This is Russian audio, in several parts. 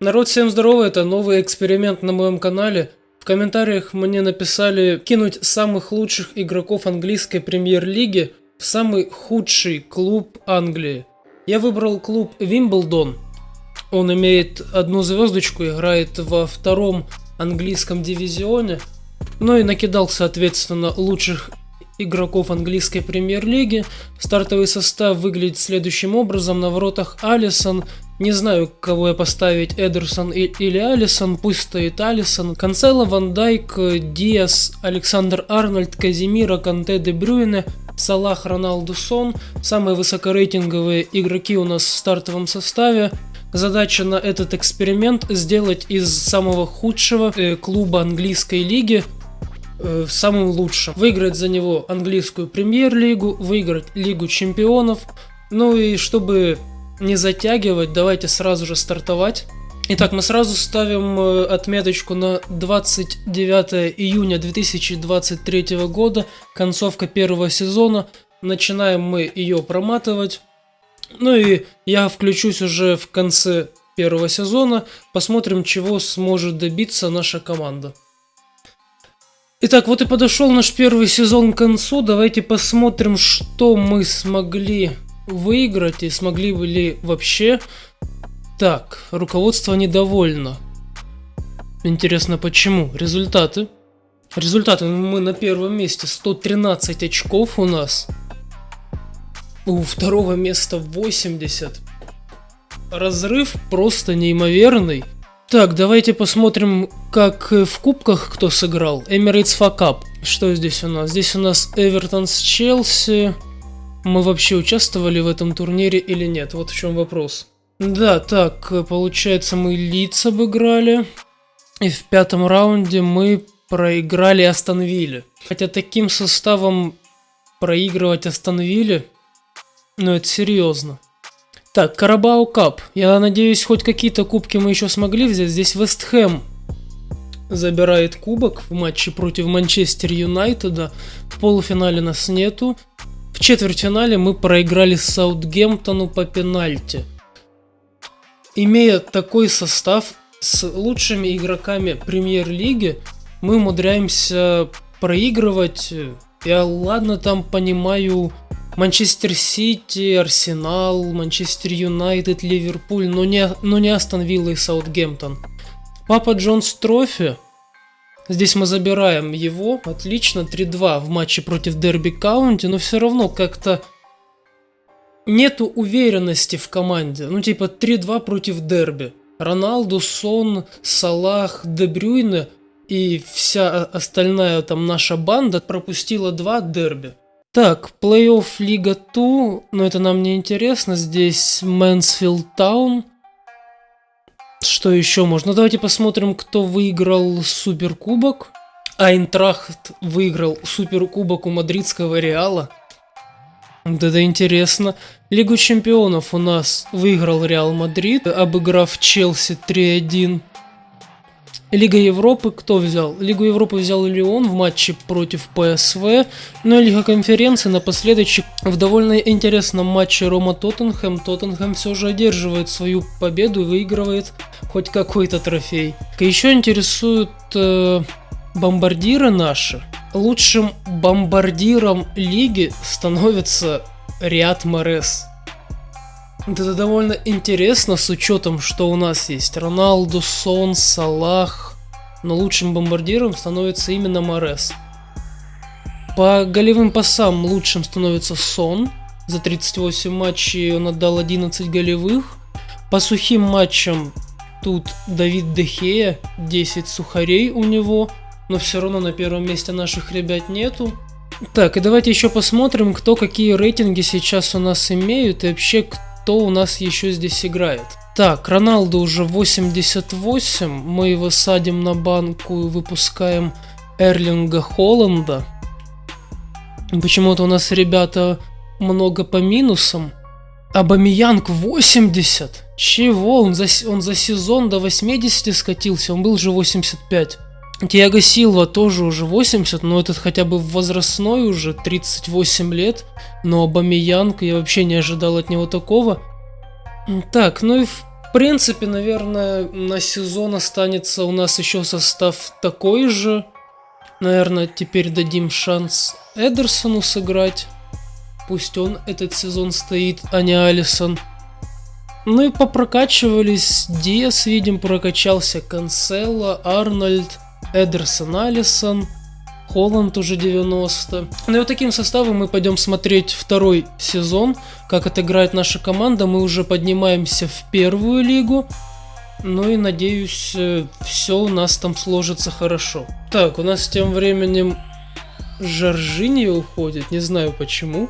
Народ, всем здорово, это новый эксперимент на моем канале. В комментариях мне написали кинуть самых лучших игроков английской премьер-лиги в самый худший клуб Англии. Я выбрал клуб Вимблдон. Он имеет одну звездочку, играет во втором английском дивизионе. Ну и накидал, соответственно, лучших игроков английской премьер-лиги. Стартовый состав выглядит следующим образом. На воротах Алисон. Не знаю, кого я поставить, Эдерсон или Алисон. Пусть стоит Алисон. Канцело, Ван Дайк, Диас, Александр Арнольд, Казимира, Канте, Де Брюйне, Салах, Роналду, Сон. Самые высокорейтинговые игроки у нас в стартовом составе. Задача на этот эксперимент сделать из самого худшего э, клуба английской лиги э, самым лучшим. Выиграть за него английскую премьер-лигу, выиграть Лигу чемпионов. Ну и чтобы не затягивать, давайте сразу же стартовать. Итак, мы сразу ставим э, отметочку на 29 июня 2023 года, концовка первого сезона. Начинаем мы ее проматывать. Ну и я включусь уже в конце первого сезона, посмотрим, чего сможет добиться наша команда. Итак, вот и подошел наш первый сезон к концу. Давайте посмотрим, что мы смогли выиграть и смогли бы ли вообще. Так, руководство недовольно. Интересно, почему? Результаты. Результаты. Мы на первом месте. 113 очков у нас. У второго места 80. Разрыв просто неимоверный. Так, давайте посмотрим, как в кубках кто сыграл. Emirates Fuck Up. Что здесь у нас? Здесь у нас Эвертон с Челси. Мы вообще участвовали в этом турнире или нет? Вот в чем вопрос. Да, так, получается мы Лиц обыграли. И в пятом раунде мы проиграли Астон Вилле. Хотя таким составом проигрывать Астон Вилле, ну это серьезно. Так, Карабау Кап. Я надеюсь, хоть какие-то кубки мы еще смогли взять. Здесь Вест Хэм забирает кубок в матче против Манчестер Юнайтеда. В полуфинале нас нету. В четвертьфинале мы проиграли Саутгемптону по пенальти. Имея такой состав с лучшими игроками премьер-лиги, мы умудряемся проигрывать. Я ладно там понимаю Манчестер Сити, Арсенал, Манчестер Юнайтед, Ливерпуль, но не, но не Астон Вилла и Саутгемптон. Папа Джонс Трофи. Здесь мы забираем его. Отлично, 3-2 в матче против Дерби Каунти, но все равно как-то нету уверенности в команде. Ну типа 3-2 против Дерби. Роналду, Сон, Салах, Де Брюйне и вся остальная там наша банда пропустила два дерби. Так, плей-офф Лига 2, но это нам не интересно. Здесь Мэнсфилд Таун. Что еще можно? Давайте посмотрим, кто выиграл Суперкубок. Айнтрахт выиграл Суперкубок у мадридского Реала. Вот это интересно. Лигу чемпионов у нас выиграл Реал Мадрид, обыграв Челси 3-1. Лига Европы кто взял? Лигу Европы взял Лион в матче против ПСВ, ну и Лига Конференции напоследок в довольно интересном матче Рома-Тоттенхэм. Тоттенхэм все же одерживает свою победу и выигрывает хоть какой-то трофей. Еще интересуют э, бомбардиры наши. Лучшим бомбардиром лиги становится Риад Морес. Это довольно интересно с учетом, что у нас есть Роналду, Сон, Салах, но лучшим бомбардиром становится именно Морес. По голевым пасам лучшим становится Сон. За 38 матчей он отдал 11 голевых. По сухим матчам тут Давид Дехея, 10 сухарей у него, но все равно на первом месте наших ребят нету. Так, и давайте еще посмотрим, кто какие рейтинги сейчас у нас имеют и вообще кто кто у нас еще здесь играет. Так, Роналду уже 88. Мы его садим на банку и выпускаем Эрлинга Холланда. Почему-то у нас ребята много по минусам. Абамиянг 80. Чего? Он за, он за сезон до 80 скатился. Он был же 85. Тиаго Силва тоже уже 80, но этот хотя бы возрастной уже, 38 лет. Но Абамиянг, я вообще не ожидал от него такого. Так, ну и В принципе, наверное, на сезон останется у нас еще состав такой же. Наверное, теперь дадим шанс Эдерсону сыграть. Пусть он этот сезон стоит, а не Алисон. Ну и попрокачивались. Диас, видим, прокачался. Канцело, Арнольд, Эдерсон, Алисон. Холланд уже 90. Ну и вот таким составом мы пойдем смотреть второй сезон, как отыграет наша команда. Мы уже поднимаемся в первую лигу. Ну и надеюсь, э, все у нас там сложится хорошо. Так, у нас тем временем Жоржини уходит, не знаю почему.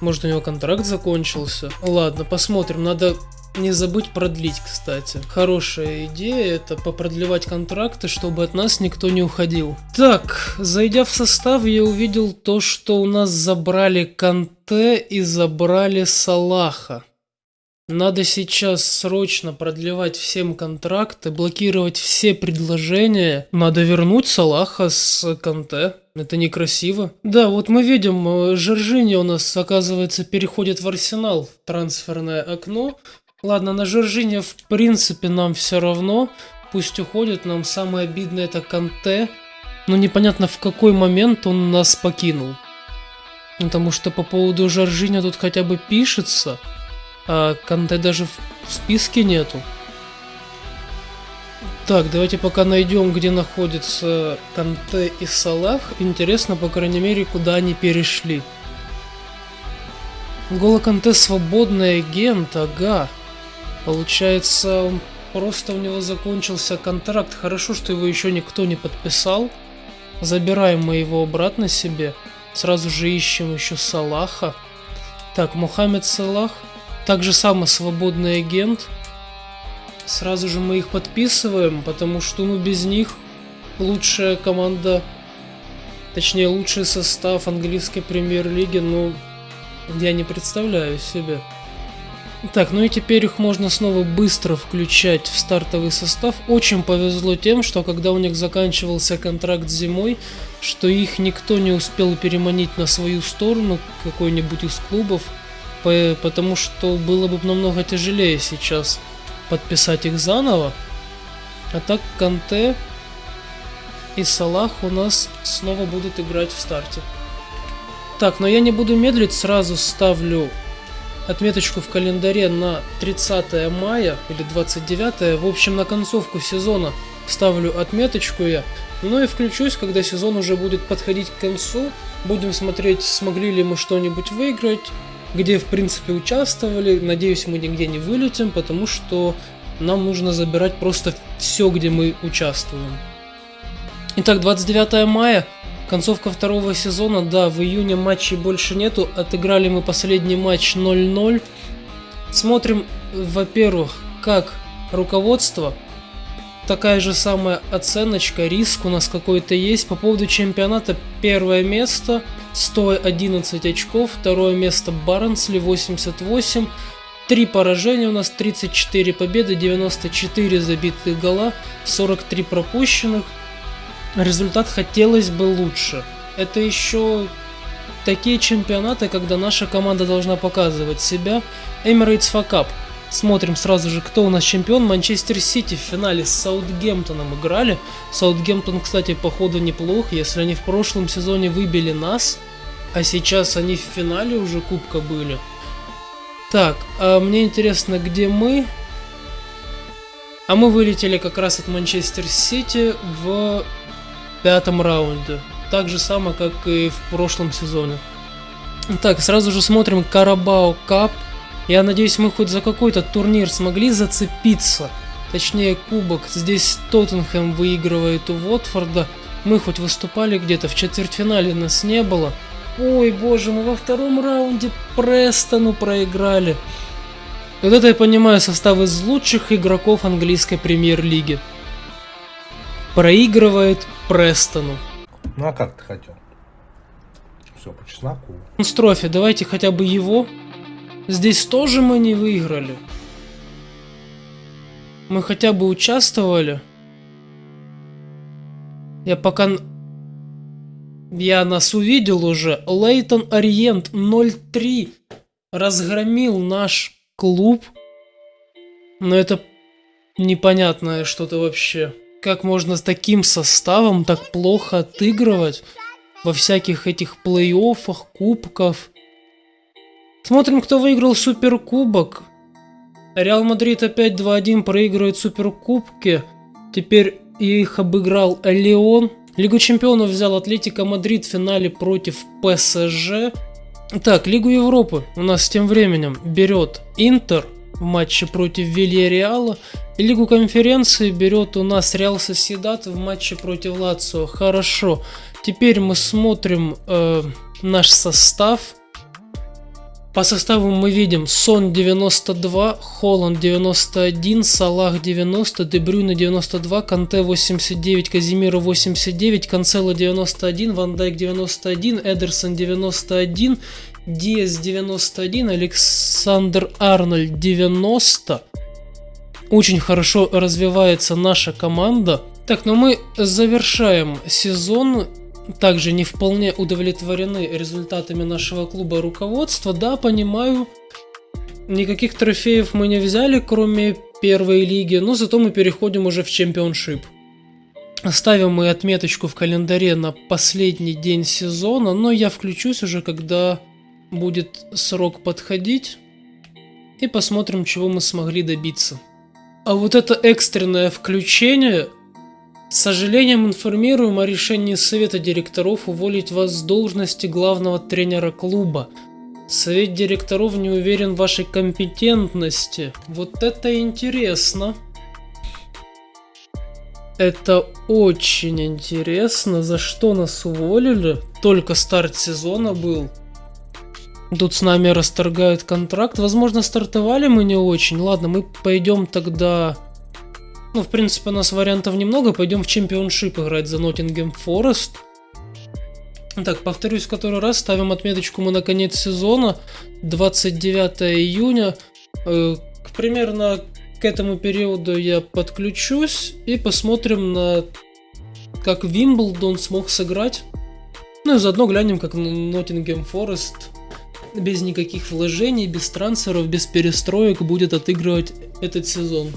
Может у него контракт закончился. Ладно, посмотрим, надо не забыть продлить, кстати. Хорошая идея это попродлевать контракты, чтобы от нас никто не уходил. Так, зайдя в состав, я увидел то, что у нас забрали Канте и забрали Салаха. Надо сейчас срочно продлевать всем контракты, блокировать все предложения. Надо вернуть Салаха с Канте. Это некрасиво. Да, вот мы видим, э, Жоржини у нас, оказывается, переходит в Арсенал в трансферное окно. Ладно, на Жоржини в принципе нам все равно. Пусть уходит, нам самое обидное это Канте. Но непонятно в какой момент он нас покинул. Потому что по поводу Жоржини тут хотя бы пишется а Канте даже в списке нету. Так, давайте пока найдем, где находятся Канте и Салах. Интересно, по крайней мере, куда они перешли. Голо Канте свободный агент, ага. Получается, просто у него закончился контракт. Хорошо, что его еще никто не подписал. Забираем мы его обратно себе. Сразу же ищем еще Салаха. Так, Мухаммед Салах. Так же самое свободный агент. Сразу же мы их подписываем, потому что ну без них лучшая команда, точнее лучший состав английской премьер-лиги, ну я не представляю себе. Так, ну и теперь их можно снова быстро включать в стартовый состав. Очень повезло тем, что когда у них заканчивался контракт зимой, что их никто не успел переманить на свою сторону, какой-нибудь из клубов потому что было бы намного тяжелее сейчас подписать их заново. А так Канте и Салах у нас снова будут играть в старте. Так, но я не буду медлить, сразу ставлю отметочку в календаре на 30 мая или 29. В общем, на концовку сезона ставлю отметочку я. Ну и включусь, когда сезон уже будет подходить к концу. Будем смотреть, смогли ли мы что-нибудь выиграть, где в принципе участвовали. Надеюсь, мы нигде не вылетим, потому что нам нужно забирать просто все, где мы участвуем. Итак, 29 мая, концовка второго сезона. Да, в июне матчей больше нету. Отыграли мы последний матч 0-0. Смотрим, во-первых, как руководство такая же самая оценочка, риск у нас какой-то есть. По поводу чемпионата первое место, 111 очков, второе место Барнсли 88, три поражения у нас, 34 победы, 94 забитых гола, 43 пропущенных. Результат хотелось бы лучше. Это еще такие чемпионаты, когда наша команда должна показывать себя. Emirates Fuck Смотрим сразу же, кто у нас чемпион. Манчестер Сити в финале с Саутгемптоном играли. Саутгемптон, кстати, походу неплох. Если они в прошлом сезоне выбили нас, а сейчас они в финале уже кубка были. Так, а мне интересно, где мы? А мы вылетели как раз от Манчестер Сити в пятом раунде. Так же самое, как и в прошлом сезоне. Так, сразу же смотрим Карабао Кап. Я надеюсь, мы хоть за какой-то турнир смогли зацепиться. Точнее, кубок. Здесь Тоттенхэм выигрывает у Уотфорда. Мы хоть выступали где-то в четвертьфинале, нас не было. Ой, боже, мы во втором раунде Престону проиграли. Вот это я понимаю состав из лучших игроков английской премьер-лиги. Проигрывает Престону. Ну а как ты хотел? Все по чесноку. Строфи, давайте хотя бы его Здесь тоже мы не выиграли. Мы хотя бы участвовали. Я пока... Я нас увидел уже. Лейтон Ориент 03 разгромил наш клуб. Но это непонятное что-то вообще. Как можно с таким составом так плохо отыгрывать во всяких этих плей-оффах, кубков. Смотрим, кто выиграл Суперкубок. Реал Мадрид опять 2-1 проигрывает Суперкубки. Теперь их обыграл Лион. Лигу чемпионов взял Атлетика Мадрид в финале против ПСЖ. Так, Лигу Европы у нас тем временем берет Интер в матче против Вильяреала. Лигу конференции берет у нас Реал Соседат в матче против Лацио. Хорошо. Теперь мы смотрим э, наш состав. По составу мы видим Сон 92, Холланд 91, Салах 90, Дебрюна 92, Канте 89, Казимира 89, Канцело 91, Ван Дайк 91, Эдерсон 91, Диас 91, Александр Арнольд 90. Очень хорошо развивается наша команда. Так, ну мы завершаем сезон также не вполне удовлетворены результатами нашего клуба руководства. Да, понимаю, никаких трофеев мы не взяли, кроме первой лиги, но зато мы переходим уже в чемпионшип. Ставим мы отметочку в календаре на последний день сезона, но я включусь уже, когда будет срок подходить. И посмотрим, чего мы смогли добиться. А вот это экстренное включение с сожалением информируем о решении Совета директоров уволить вас с должности главного тренера клуба. Совет директоров не уверен в вашей компетентности. Вот это интересно. Это очень интересно. За что нас уволили? Только старт сезона был. Тут с нами расторгают контракт. Возможно, стартовали мы не очень. Ладно, мы пойдем тогда ну, в принципе, у нас вариантов немного. Пойдем в чемпионшип играть за Ноттингем Форест. Так, повторюсь в который раз, ставим отметочку мы на конец сезона, 29 июня. Э, примерно к этому периоду я подключусь и посмотрим на как Вимблдон смог сыграть. Ну и заодно глянем, как Ноттингем Форест без никаких вложений, без трансферов, без перестроек будет отыгрывать этот сезон.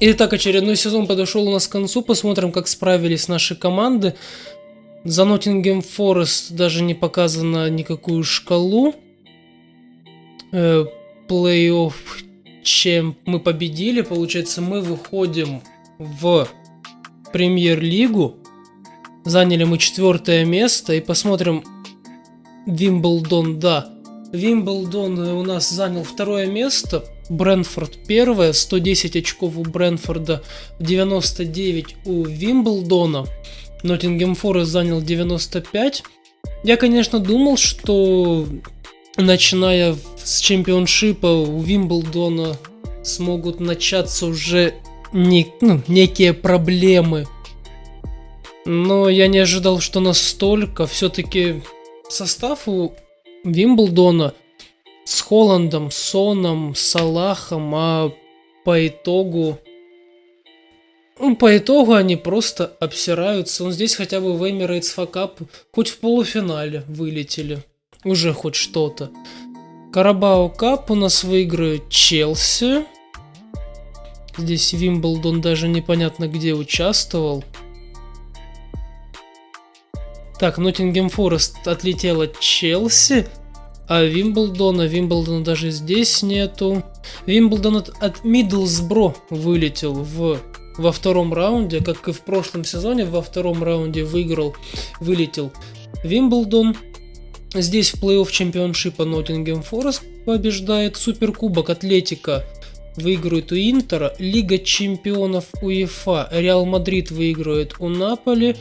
Итак, очередной сезон подошел у нас к концу. Посмотрим, как справились наши команды. За Ноттингем Форест даже не показано никакую шкалу. Э, Плей-офф, чем мы победили. Получается, мы выходим в премьер-лигу. Заняли мы четвертое место. И посмотрим Вимблдон, да. Вимблдон у нас занял второе место. Брэнфорд первое, 110 очков у Брэнфорда, 99 у Вимблдона. Ноттингем Форест занял 95. Я, конечно, думал, что начиная с чемпионшипа у Вимблдона смогут начаться уже не, ну, некие проблемы. Но я не ожидал, что настолько. Все-таки состав у Вимблдона – с Холландом, Соном, Салахом, а по итогу... Ну, по итогу они просто обсираются. Он здесь хотя бы в Emirates факап хоть в полуфинале вылетели. Уже хоть что-то. Карабао Кап у нас выиграет Челси. Здесь Вимблдон даже непонятно где участвовал. Так, Ноттингем Форест отлетел от Челси. А Вимблдона, Вимблдона даже здесь нету. Вимблдон от, от Миддлсбро вылетел в, во втором раунде, как и в прошлом сезоне, во втором раунде выиграл, вылетел Вимблдон. Здесь в плей-офф чемпионшипа Ноттингем Форест побеждает, Суперкубок Атлетика выигрывает у Интера, Лига чемпионов УЕФА Реал Мадрид выигрывает у Наполи,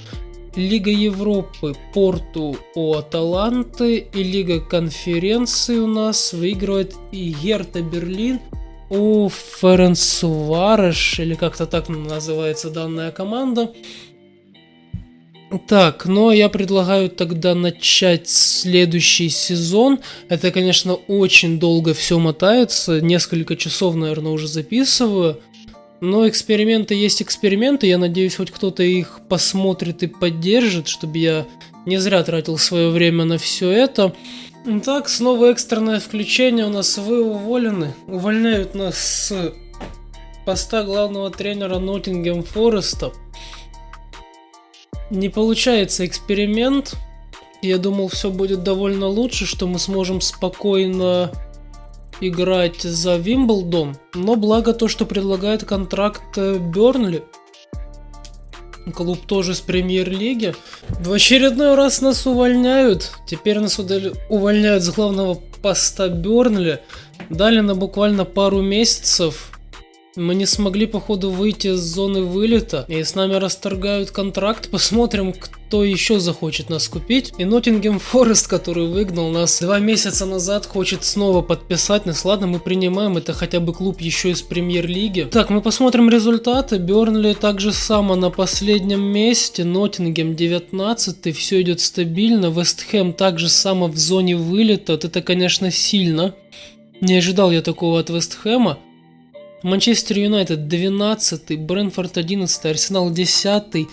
Лига Европы Порту у Аталанты и Лига конференции у нас выигрывает и Герта Берлин у Ференцвароша, или как-то так называется данная команда. Так, ну а я предлагаю тогда начать следующий сезон. Это, конечно, очень долго все мотается, несколько часов, наверное, уже записываю. Но эксперименты есть эксперименты, я надеюсь, хоть кто-то их посмотрит и поддержит, чтобы я не зря тратил свое время на все это. Так, снова экстренное включение у нас, вы уволены. Увольняют нас с поста главного тренера Ноттингем Фореста. Не получается эксперимент. Я думал, все будет довольно лучше, что мы сможем спокойно играть за Вимблдон. Но благо то, что предлагает контракт э, Бернли. Клуб тоже с премьер-лиги. В очередной раз нас увольняют. Теперь нас увольняют с главного поста Бернли. Дали на буквально пару месяцев. Мы не смогли, походу, выйти из зоны вылета, и с нами расторгают контракт. Посмотрим, кто еще захочет нас купить. И Ноттингем Форест, который выгнал нас два месяца назад, хочет снова подписать нас. Ладно, мы принимаем, это хотя бы клуб еще из премьер-лиги. Так, мы посмотрим результаты. Бернли также само на последнем месте, Ноттингем 19 все идет стабильно. Вестхэм также само в зоне вылета. Это, конечно, сильно. Не ожидал я такого от Вестхэма. Манчестер Юнайтед 12, Брэнфорд 11, Арсенал 10,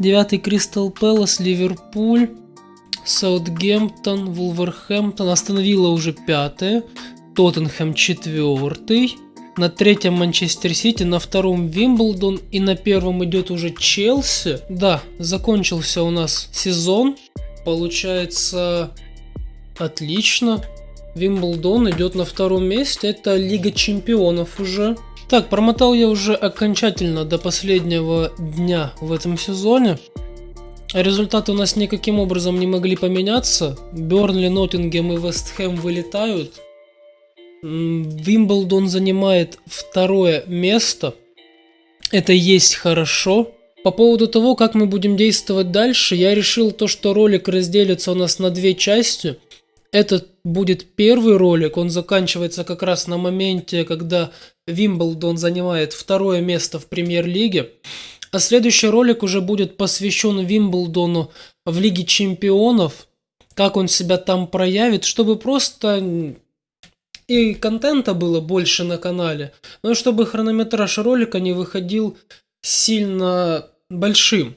9 Кристал Пэлас, Ливерпуль, Саутгемптон, Вулверхэмптон, остановила уже 5, Тоттенхэм 4, на третьем Манчестер Сити, на втором Вимблдон и на первом идет уже Челси. Да, закончился у нас сезон, получается отлично. Вимблдон идет на втором месте, это Лига Чемпионов уже. Так, промотал я уже окончательно до последнего дня в этом сезоне. Результаты у нас никаким образом не могли поменяться. Бернли, Ноттингем и Вестхэм вылетают. Вимблдон занимает второе место. Это есть хорошо. По поводу того, как мы будем действовать дальше, я решил то, что ролик разделится у нас на две части. Этот будет первый ролик, он заканчивается как раз на моменте, когда Вимблдон занимает второе место в премьер-лиге. А следующий ролик уже будет посвящен Вимблдону в Лиге Чемпионов, как он себя там проявит, чтобы просто и контента было больше на канале, но и чтобы хронометраж ролика не выходил сильно большим.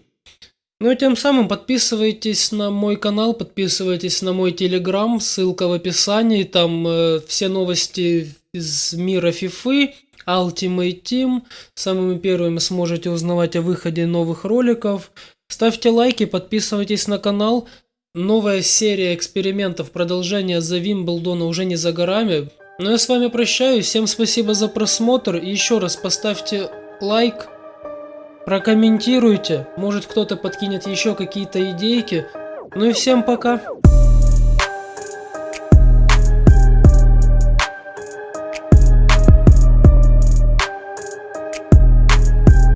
Ну и тем самым подписывайтесь на мой канал, подписывайтесь на мой телеграм, ссылка в описании, там э, все новости из мира FIFA, Ultimate Team. Самыми первыми сможете узнавать о выходе новых роликов. Ставьте лайки, подписывайтесь на канал. Новая серия экспериментов, продолжение за Вимблдона уже не за горами. Ну я с вами прощаюсь, всем спасибо за просмотр и еще раз поставьте лайк, прокомментируйте, может кто-то подкинет еще какие-то идейки. Ну и всем пока.